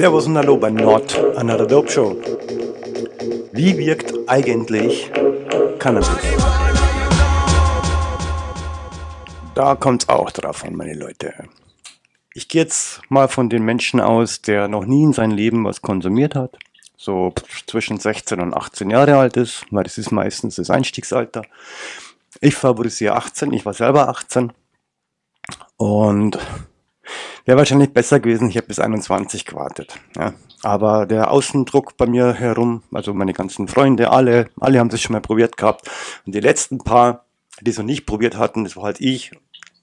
Servus und Hallo bei Not Another Dope Show. Wie wirkt eigentlich Cannabis? Da kommt es auch drauf an, meine Leute. Ich gehe jetzt mal von den Menschen aus, der noch nie in seinem Leben was konsumiert hat, so zwischen 16 und 18 Jahre alt ist, weil das ist meistens das Einstiegsalter. Ich favorisiere 18, ich war selber 18 und Wäre wahrscheinlich besser gewesen, ich habe bis 21 gewartet. Ja. Aber der Außendruck bei mir herum, also meine ganzen Freunde, alle, alle haben das schon mal probiert gehabt. Und die letzten paar, die es noch nicht probiert hatten, das war halt ich,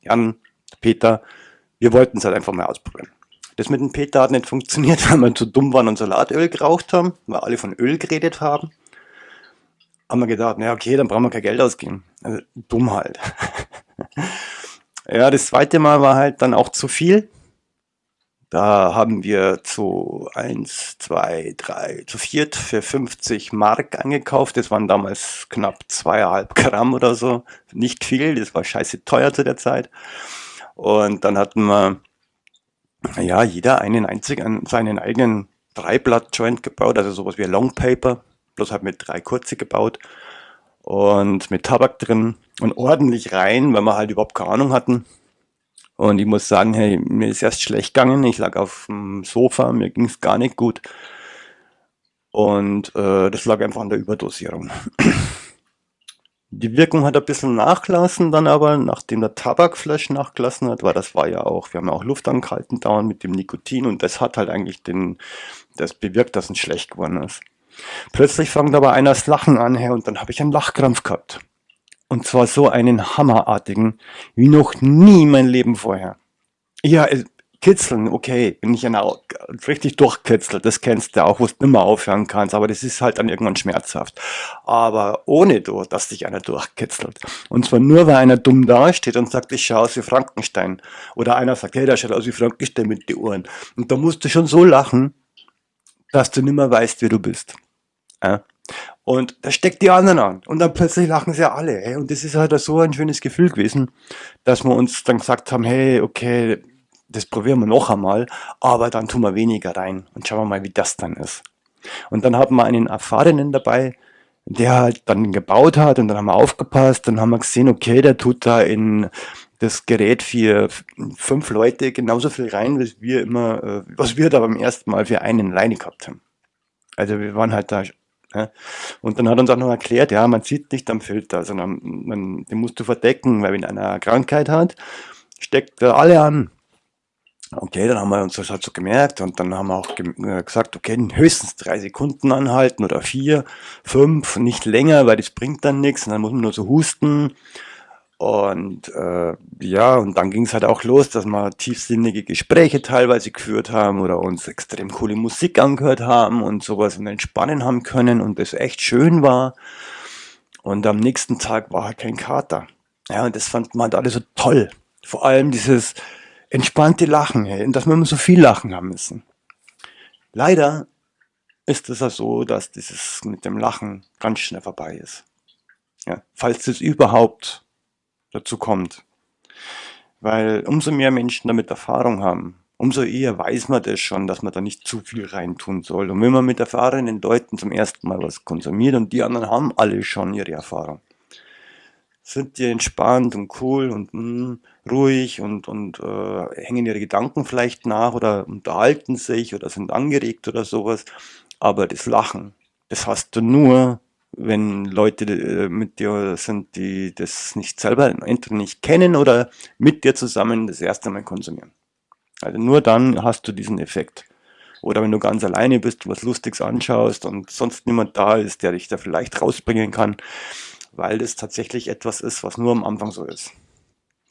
Jan, Peter, wir wollten es halt einfach mal ausprobieren. Das mit dem Peter hat nicht funktioniert, weil wir zu dumm waren und Salatöl geraucht haben, weil alle von Öl geredet haben. Haben wir gedacht, na okay, dann brauchen wir kein Geld ausgeben. Also dumm halt. ja, das zweite Mal war halt dann auch zu viel. Da haben wir zu 1, 2, 3, zu viert für 50 Mark angekauft. Das waren damals knapp zweieinhalb Gramm oder so. Nicht viel, das war scheiße teuer zu der Zeit. Und dann hatten wir, ja, jeder einen einzigen, seinen eigenen Dreiblatt-Joint gebaut, also sowas wie Long Paper, bloß halt mit drei kurze gebaut und mit Tabak drin und ordentlich rein, weil wir halt überhaupt keine Ahnung hatten. Und ich muss sagen, hey, mir ist erst schlecht gegangen. Ich lag auf dem Sofa, mir ging es gar nicht gut. Und äh, das lag einfach an der Überdosierung. Die Wirkung hat ein bisschen nachgelassen dann aber, nachdem der Tabakflash nachgelassen hat, weil das war ja auch, wir haben ja auch Luft angehalten dauernd mit dem Nikotin und das hat halt eigentlich den, das bewirkt, dass es schlecht geworden ist. Plötzlich fängt aber einer das Lachen an, her und dann habe ich einen Lachkrampf gehabt. Und zwar so einen hammerartigen, wie noch nie mein Leben vorher. Ja, äh, kitzeln, okay, bin ich ja richtig durchkitzelt, das kennst du auch, wo du nimmer aufhören kannst, aber das ist halt dann irgendwann schmerzhaft. Aber ohne, dass dich einer durchkitzelt. Und zwar nur, weil einer dumm dasteht und sagt, ich schaue aus wie Frankenstein. Oder einer sagt, hey, der schaut aus wie Frankenstein mit den Ohren. Und da musst du schon so lachen, dass du nimmer weißt, wer du bist. Ja? Und da steckt die anderen an. Und dann plötzlich lachen sie alle. Hey. Und das ist halt so ein schönes Gefühl gewesen, dass wir uns dann gesagt haben, hey, okay, das probieren wir noch einmal, aber dann tun wir weniger rein und schauen wir mal, wie das dann ist. Und dann haben wir einen Erfahrenen dabei, der halt dann gebaut hat und dann haben wir aufgepasst, dann haben wir gesehen, okay, der tut da in das Gerät für fünf Leute genauso viel rein, was wir immer, äh, was wir da beim ersten Mal für einen alleine gehabt haben. Also wir waren halt da ja. Und dann hat uns auch noch erklärt, ja, man sieht nicht am Filter, sondern man, den musst du verdecken, weil wenn einer eine Krankheit hat, steckt er alle an. Okay, dann haben wir uns das halt so gemerkt und dann haben wir auch äh, gesagt, okay, höchstens drei Sekunden anhalten oder vier, fünf, nicht länger, weil das bringt dann nichts und dann muss man nur so husten und äh, ja, und dann ging es halt auch los, dass wir tiefsinnige Gespräche teilweise geführt haben oder uns extrem coole Musik angehört haben und sowas und entspannen haben können und das echt schön war. Und am nächsten Tag war halt kein Kater. Ja, und das fand man halt alle so toll. Vor allem dieses entspannte Lachen, hey, dass wir immer so viel lachen haben müssen. Leider ist es ja so, dass dieses mit dem Lachen ganz schnell vorbei ist. Ja, falls es überhaupt dazu kommt. Weil umso mehr Menschen damit Erfahrung haben, umso eher weiß man das schon, dass man da nicht zu viel reintun soll. Und wenn man mit erfahrenen Leuten zum ersten Mal was konsumiert und die anderen haben alle schon ihre Erfahrung, sind die entspannt und cool und mh, hm, ruhig und, und äh, hängen ihre Gedanken vielleicht nach oder unterhalten sich oder sind angeregt oder sowas. Aber das Lachen, das hast du nur, wenn Leute äh, mit dir sind, die das nicht selber entweder nicht kennen oder mit dir zusammen das erste Mal konsumieren. Also nur dann hast du diesen Effekt. Oder wenn du ganz alleine bist, was Lustiges anschaust und sonst niemand da ist, der dich da vielleicht rausbringen kann, weil das tatsächlich etwas ist, was nur am Anfang so ist.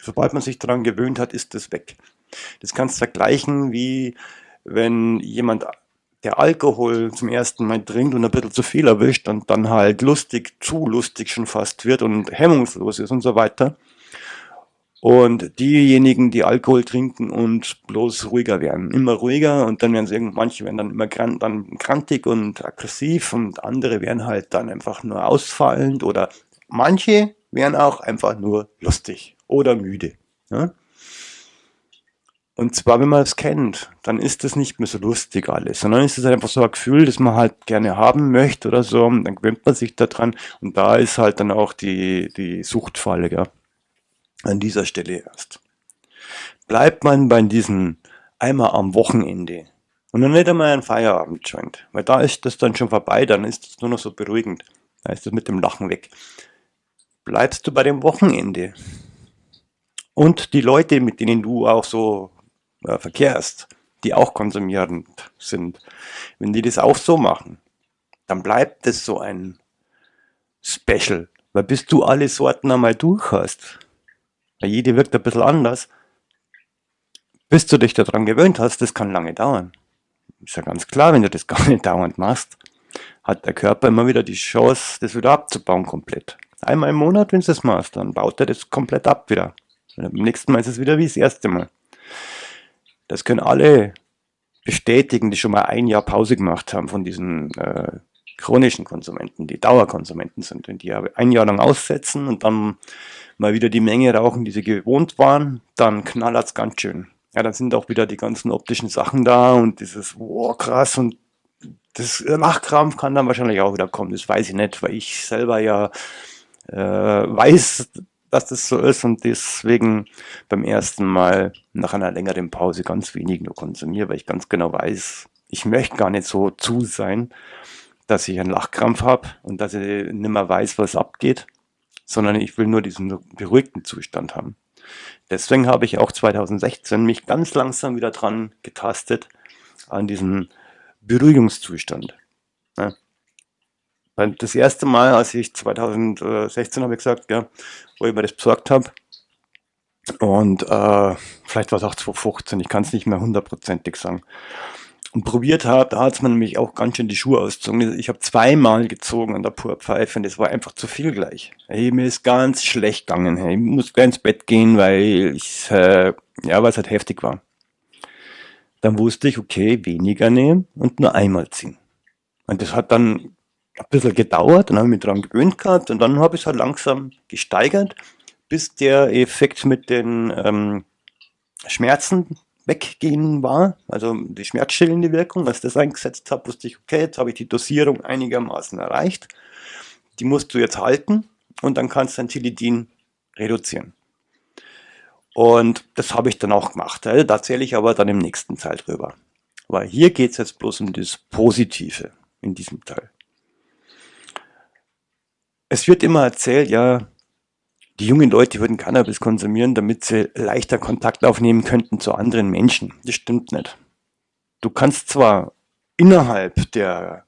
Sobald man sich daran gewöhnt hat, ist das weg. Das kannst du vergleichen wie wenn jemand der Alkohol zum ersten Mal trinkt und ein bisschen zu viel erwischt und dann halt lustig, zu lustig schon fast wird und hemmungslos ist und so weiter. Und diejenigen, die Alkohol trinken und bloß ruhiger werden, immer ruhiger und dann werden sie manche werden dann immer krank, dann krantig und aggressiv und andere werden halt dann einfach nur ausfallend oder manche werden auch einfach nur lustig oder müde. Ja? Und zwar, wenn man es kennt, dann ist das nicht mehr so lustig alles, sondern ist es einfach so ein Gefühl, das man halt gerne haben möchte oder so, und dann gewöhnt man sich daran und da ist halt dann auch die, die Suchtfalle, ja, an dieser Stelle erst. Bleibt man bei diesen einmal am Wochenende und dann nicht einmal ein Feierabend-Joint, weil da ist das dann schon vorbei, dann ist es nur noch so beruhigend, da ist das mit dem Lachen weg. Bleibst du bei dem Wochenende und die Leute, mit denen du auch so äh, verkehrst, die auch konsumierend sind, wenn die das auch so machen, dann bleibt das so ein Special. Weil bis du alle Sorten einmal durch hast, weil jede wirkt ein bisschen anders, bis du dich daran gewöhnt hast, das kann lange dauern. Ist ja ganz klar, wenn du das gar nicht dauernd machst, hat der Körper immer wieder die Chance, das wieder abzubauen komplett. Einmal im Monat, wenn du das machst, dann baut er das komplett ab wieder. Und beim nächsten Mal ist es wieder wie das erste Mal. Das können alle bestätigen, die schon mal ein Jahr Pause gemacht haben von diesen äh, chronischen Konsumenten, die Dauerkonsumenten sind, wenn die ein Jahr lang aussetzen und dann mal wieder die Menge rauchen, die sie gewohnt waren, dann knallert's ganz schön. Ja, dann sind auch wieder die ganzen optischen Sachen da und dieses, wow, krass und das Lachkrampf kann dann wahrscheinlich auch wieder kommen, das weiß ich nicht, weil ich selber ja äh, weiß, dass das so ist und deswegen beim ersten Mal nach einer längeren Pause ganz wenig nur konsumiere, weil ich ganz genau weiß, ich möchte gar nicht so zu sein, dass ich einen Lachkrampf habe und dass ich nicht mehr weiß, was abgeht, sondern ich will nur diesen beruhigten Zustand haben. Deswegen habe ich auch 2016 mich ganz langsam wieder dran getastet an diesen Beruhigungszustand. Ja. Das erste Mal, als ich 2016 habe ich gesagt, ja, wo ich mir das besorgt habe, und äh, vielleicht war es auch 2015, ich kann es nicht mehr hundertprozentig sagen. Und probiert habe, da hat es mir nämlich auch ganz schön die Schuhe ausgezogen. Ich habe zweimal gezogen an der Purpfeife und das war einfach zu viel gleich. Hey, mir ist ganz schlecht gegangen. Hey, ich muss gleich ins Bett gehen, weil ich, äh, ja, weil es halt heftig war. Dann wusste ich, okay, weniger nehmen und nur einmal ziehen. Und das hat dann ein bisschen gedauert, dann habe ich mich daran gewöhnt gehabt und dann habe ich es halt langsam gesteigert, bis der Effekt mit den ähm, Schmerzen weggehen war, also die schmerzstillende Wirkung, als das eingesetzt habe, wusste ich, okay, jetzt habe ich die Dosierung einigermaßen erreicht, die musst du jetzt halten und dann kannst du dein Tilidin reduzieren. Und das habe ich dann auch gemacht. Da erzähle ich aber dann im nächsten Teil drüber. Weil hier geht es jetzt bloß um das Positive in diesem Teil. Es wird immer erzählt, ja, die jungen Leute würden Cannabis konsumieren, damit sie leichter Kontakt aufnehmen könnten zu anderen Menschen. Das stimmt nicht. Du kannst zwar innerhalb der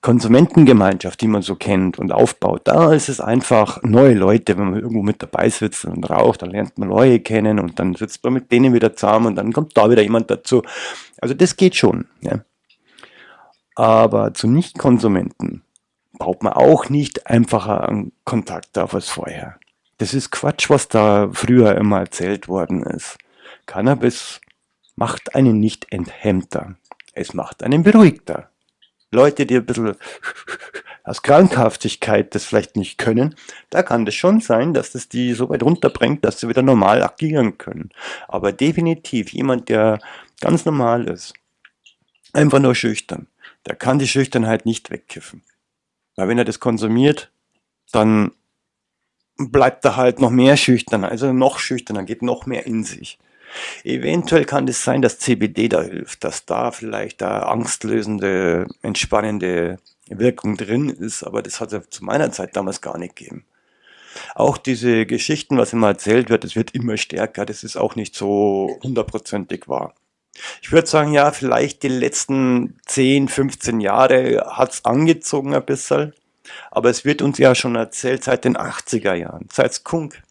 Konsumentengemeinschaft, die man so kennt und aufbaut, da ist es einfach neue Leute, wenn man irgendwo mit dabei sitzt und raucht, dann lernt man neue kennen und dann sitzt man mit denen wieder zusammen und dann kommt da wieder jemand dazu. Also das geht schon. Ja. Aber zu Nichtkonsumenten baut man auch nicht einfacher Kontakt auf als vorher. Das ist Quatsch, was da früher immer erzählt worden ist. Cannabis macht einen nicht enthemmter. Es macht einen beruhigter. Leute, die ein bisschen aus Krankhaftigkeit das vielleicht nicht können, da kann das schon sein, dass das die so weit runterbringt, dass sie wieder normal agieren können. Aber definitiv jemand, der ganz normal ist, einfach nur schüchtern, der kann die Schüchternheit nicht wegkiffen. Weil wenn er das konsumiert, dann bleibt er halt noch mehr schüchterner, also noch schüchterner, geht noch mehr in sich. Eventuell kann es sein, dass CBD da hilft, dass da vielleicht da angstlösende, entspannende Wirkung drin ist, aber das hat es zu meiner Zeit damals gar nicht gegeben. Auch diese Geschichten, was immer erzählt wird, es wird immer stärker, das ist auch nicht so hundertprozentig wahr. Ich würde sagen, ja, vielleicht die letzten 10, 15 Jahre hat's angezogen ein bisschen. Aber es wird uns ja schon erzählt seit den 80er Jahren, seit Skunk.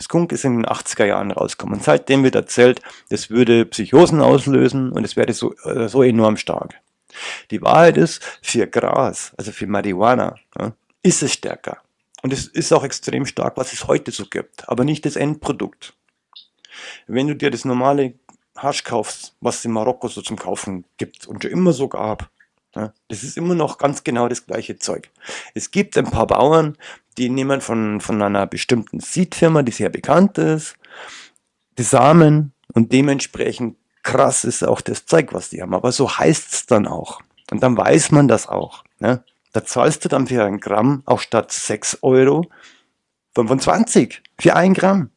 Skunk ist in den 80er Jahren rausgekommen. Seitdem wird erzählt, das würde Psychosen auslösen und es wäre so, äh, so enorm stark. Die Wahrheit ist, für Gras, also für Marihuana, ist es stärker. Und es ist auch extrem stark, was es heute so gibt, aber nicht das Endprodukt. Wenn du dir das normale Hasch kaufst, was es in Marokko so zum Kaufen gibt und schon immer so gab. Ja, das ist immer noch ganz genau das gleiche Zeug. Es gibt ein paar Bauern, die nehmen von, von einer bestimmten Seedfirma, die sehr bekannt ist, die Samen und dementsprechend krass ist auch das Zeug, was die haben. Aber so heißt's dann auch. Und dann weiß man das auch. Ne? Da zahlst du dann für ein Gramm auch statt 6 Euro 25 für ein Gramm.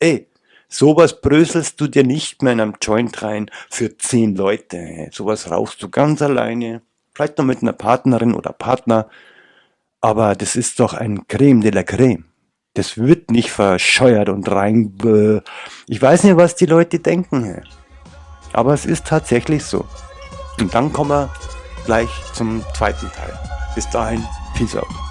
Ey, sowas bröselst du dir nicht mehr in einem Joint rein für 10 Leute. Sowas rauchst du ganz alleine. Vielleicht noch mit einer Partnerin oder Partner. Aber das ist doch ein Creme de la Creme. Das wird nicht verscheuert und rein... Ich weiß nicht, was die Leute denken. Aber es ist tatsächlich so. Und dann kommen wir gleich zum zweiten Teil. Bis dahin, Peace out.